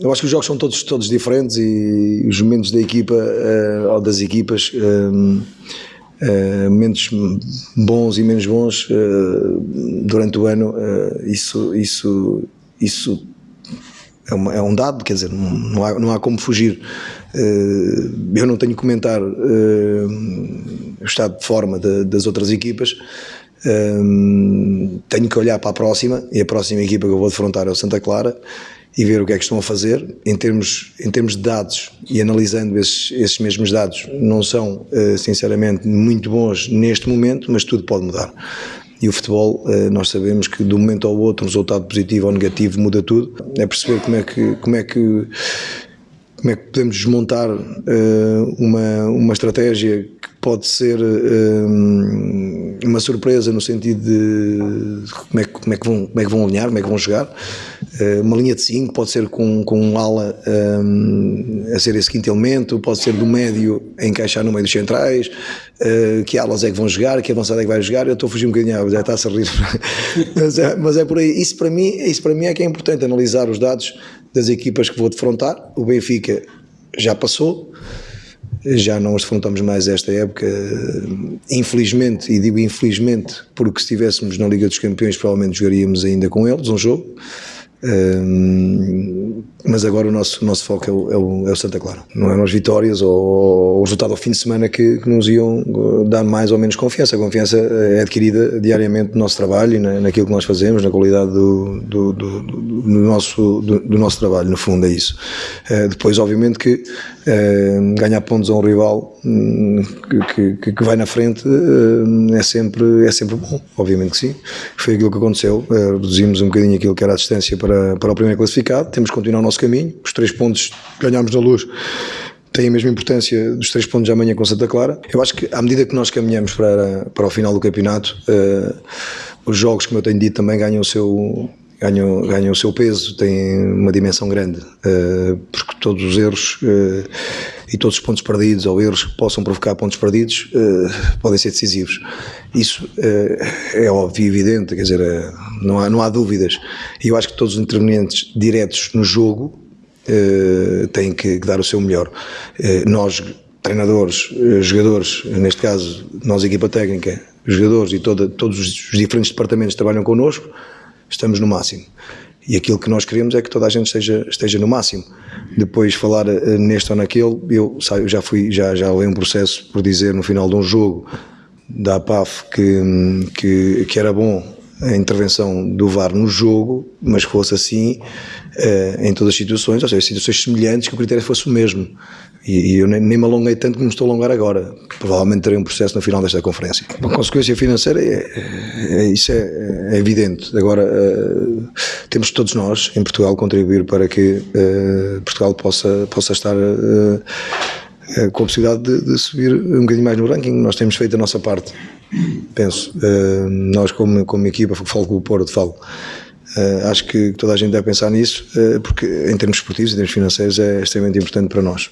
Eu acho que os jogos são todos, todos diferentes e os momentos da equipa uh, ou das equipas, uh, uh, momentos bons e menos bons durante o ano, isso, isso, isso é, uma, é, um dado, quer dizer, não há, não há como fugir. eu não tenho que comentar o estado de forma de, das outras equipas, tenho que olhar para a próxima e a próxima equipa que eu vou defrontar é o Santa Clara e ver o que é que estão a fazer em termos, em termos de dados e analisando esses, esses mesmos dados não são uh, sinceramente muito bons neste momento, mas tudo pode mudar. E o futebol, uh, nós sabemos que de um momento ao outro resultado positivo ou negativo muda tudo. É perceber como é que, como é que como é que podemos desmontar uh, uma, uma estratégia que pode ser uma surpresa no sentido de como é, como, é que vão, como é que vão alinhar, como é que vão jogar. Uh, uma linha de 5 pode ser com, com um ala um, a ser esse quinto elemento, pode ser do médio a encaixar no meio dos centrais, que alas é que vão jogar, que avançada é que vai jogar. Eu estou a fugir um bocadinho, já está a rir, mas, é, mas é por aí. Isso para, mim, isso para mim é que é importante, analisar os dados das equipas que vou defrontar. O Benfica já passou, já não os defrontamos mais esta época, infelizmente, e digo infelizmente, porque se estivéssemos na Liga dos Campeões provavelmente jogaríamos ainda com eles um jogo. Mas agora o nosso, nosso foco é o, é, o, é o, Santa Clara. Não eram as vitórias ou, o resultado ao fim de semana que, que, nos iam dar mais ou menos confiança. A confiança é adquirida diariamente no nosso trabalho e na, naquilo que nós fazemos, na qualidade do, do, do, do nosso, do, nosso trabalho, no fundo é isso. Uh, depois, obviamente, que ganhar pontos a um rival um, que, que, que, vai na frente é, sempre, é sempre bom, obviamente que sim. Foi aquilo que aconteceu, reduzimos um bocadinho aquilo que era a distância para, para o primeiro classificado, temos que continuar o nosso caminho, os três pontos que ganhámos na luz têm a mesma importância dos três pontos de amanhã com Santa Clara. Eu acho que à medida que nós caminhamos para, para o final do campeonato, uh, os jogos, como eu tenho dito, também ganham o seu, ganham, ganham o seu peso, têm uma dimensão grande, uh, porque todos os erros uh, e todos os pontos perdidos ou erros que possam provocar pontos perdidos uh, podem ser decisivos. Isso é óbvio e evidente, quer dizer, não, há, não há dúvidas. E eu acho que todos os intervenientes diretos no jogo têm que, dar o seu melhor. nós, treinadores, jogadores, neste caso, nós, equipa técnica, jogadores e toda, todos os diferentes departamentos trabalham connosco, estamos no máximo. E aquilo que nós queremos é que toda a gente esteja, esteja no máximo. Depois falar uh, neste ou naquele, eu, sabe, já fui, já, já levei um processo por dizer no final de um jogo da APAF que, que, que era bom a intervenção do VAR no jogo, mas fosse assim uh, em todas as situações, ou seja, situações semelhantes, que o critério fosse o mesmo. E, e eu nem, nem, me alonguei tanto como estou a alongar agora. Provavelmente terei um processo no final desta conferência. A consequência financeira, é, é, é isso é, é, evidente. Agora, uh, temos todos nós, em Portugal, contribuir para que uh, Portugal possa, possa estar com a possibilidade de, de, subir um bocadinho mais no ranking. Nós temos feito a nossa parte penso. Uh, nós, como, como equipa, falo com o Porto, falo. Uh, acho que toda a gente deve pensar nisso, uh, porque em termos esportivos, em termos financeiros, é extremamente importante para nós.